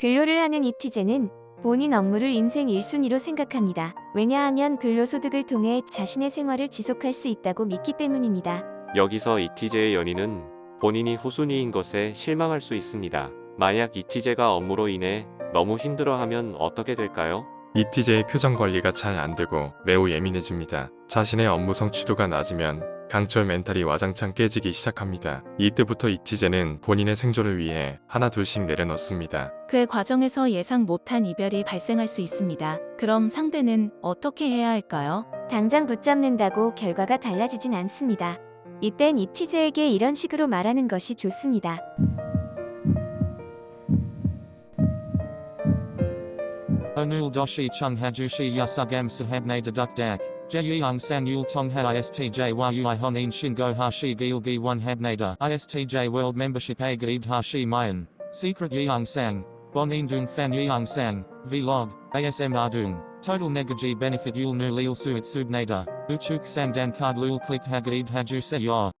근로를 하는 이티제는 본인 업무를 인생 1순위로 생각합니다. 왜냐하면 근로소득을 통해 자신의 생활을 지속할 수 있다고 믿기 때문입니다. 여기서 이티제의 연인은 본인이 후순위인 것에 실망할 수 있습니다. 만약 이티제가 업무로 인해 너무 힘들어하면 어떻게 될까요? 이티제의 표정 관리가 잘 안되고 매우 예민해집니다. 자신의 업무 성취도가 낮으면 강철 멘탈이 와장창 깨지기 시작합니다. 이때부터 이티제는 본인의 생존을 위해 하나 둘씩 내려놓습니다. 그 과정에서 예상 못한 이별이 발생할 수 있습니다. 그럼 상대는 어떻게 해야 할까요? 당장 붙잡는다고 결과가 달라지진 않습니다. 이땐 이티제에게 이런 식으로 말하는 것이 좋습니다. Hajushi yasugam sahabne deduk dak. Jeyung san yul tong ha istj yui honin shingo hashi gilgi one habnada. Istj world membership a gaid hashi mayan. Secret yeung sang. Bonin dung fan yeung sang. Vlog. ASM ardung. Total negaji benefit yul nu lil suit subnada. Uchuk sang dan card lul click hagaid haju se.